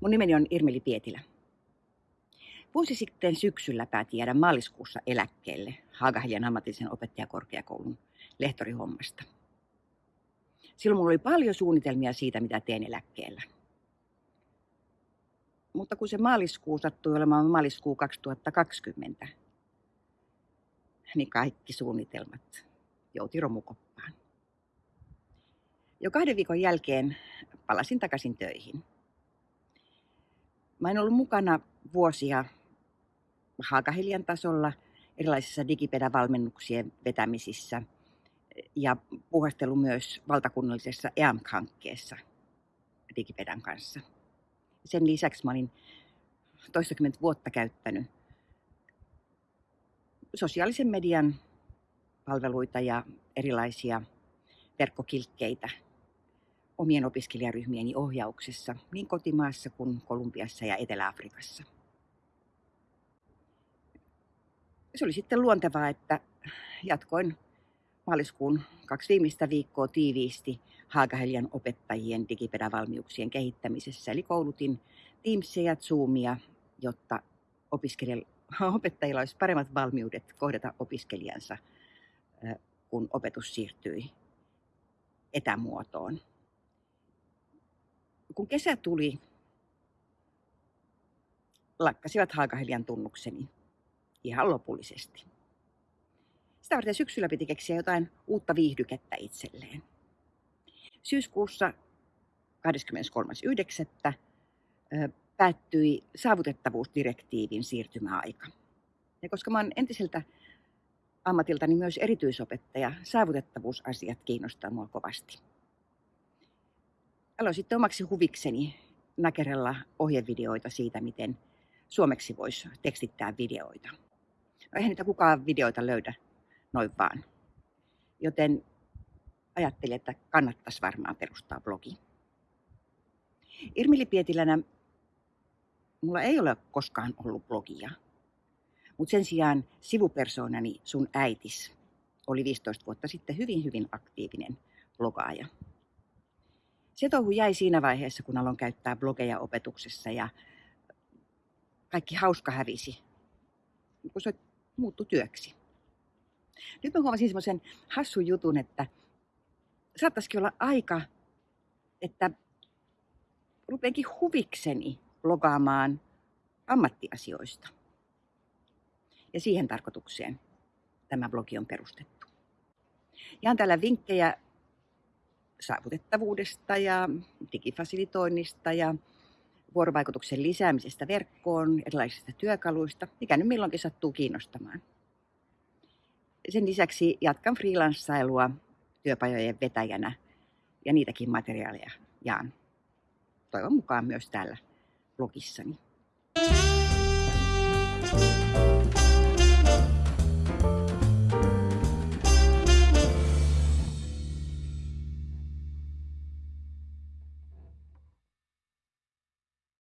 Mun nimeni on Irmeli Pietilä. Vuosi sitten syksyllä päätin jäädä maaliskuussa eläkkeelle Haagahelian ammatillisen opettajakorkeakoulun lehtorihommasta. Silloin mulla oli paljon suunnitelmia siitä, mitä teen eläkkeellä. Mutta kun se maaliskuu sattui olemaan maaliskuu 2020, niin kaikki suunnitelmat jouti romukoppaan. Jo kahden viikon jälkeen palasin takaisin töihin. Mä en ollut mukana vuosia Haakahelian tasolla erilaisissa digipedavalmennuksien vetämisissä ja puhastelu myös valtakunnallisessa EAMK-hankkeessa digipedan kanssa. Sen lisäksi mä olin toistakymmentä vuotta käyttänyt sosiaalisen median palveluita ja erilaisia verkkokilkkeitä omien opiskelijaryhmieni ohjauksessa niin kotimaassa kuin Kolumbiassa ja Etelä-Afrikassa. Se oli sitten luontevaa, että jatkoin maaliskuun kaksi viimeistä viikkoa tiiviisti Haagahelian opettajien digipedavalmiuksien kehittämisessä. Eli koulutin Teamsia ja Zoomia, jotta opettajilla olisi paremmat valmiudet kohdata opiskelijansa, kun opetus siirtyi etämuotoon. Kun kesä tuli, lakkasivat Haagahelian tunnukseni ihan lopullisesti. Sitä varten syksyllä piti keksiä jotain uutta viihdykettä itselleen. Syyskuussa 23.9. päättyi saavutettavuusdirektiivin siirtymäaika. Ja koska olen entiseltä ammatiltani myös erityisopettaja, saavutettavuusasiat kiinnostaa mua kovasti. Aloin sitten omaksi huvikseni nakerella ohjevideoita siitä, miten suomeksi voisi tekstittää videoita. No eihän niitä kukaan videoita löydä noin vaan. Joten ajattelin, että kannattaisi varmaan perustaa blogi. Irmili Pietilänä mulla ei ole koskaan ollut blogia. Mutta sen sijaan sivupersoonani sun äitis oli 15 vuotta sitten hyvin hyvin aktiivinen blogaaja. Se touhu jäi siinä vaiheessa, kun aloin käyttää blogeja opetuksessa ja kaikki hauska hävisi, kun se muuttui työksi. Nyt mä huomasin semmoisen hassun jutun, että saattaisikin olla aika, että rupeenkin huvikseni blogaamaan ammattiasioista. Ja siihen tarkoitukseen tämä blogi on perustettu. Jaan täällä vinkkejä saavutettavuudesta ja digifasilitoinnista ja vuorovaikutuksen lisäämisestä verkkoon, erilaisista työkaluista, mikä nyt milloinkin sattuu kiinnostamaan. Sen lisäksi jatkan freelanssailua työpajojen vetäjänä ja niitäkin materiaaleja jaan toivon mukaan myös täällä blogissani.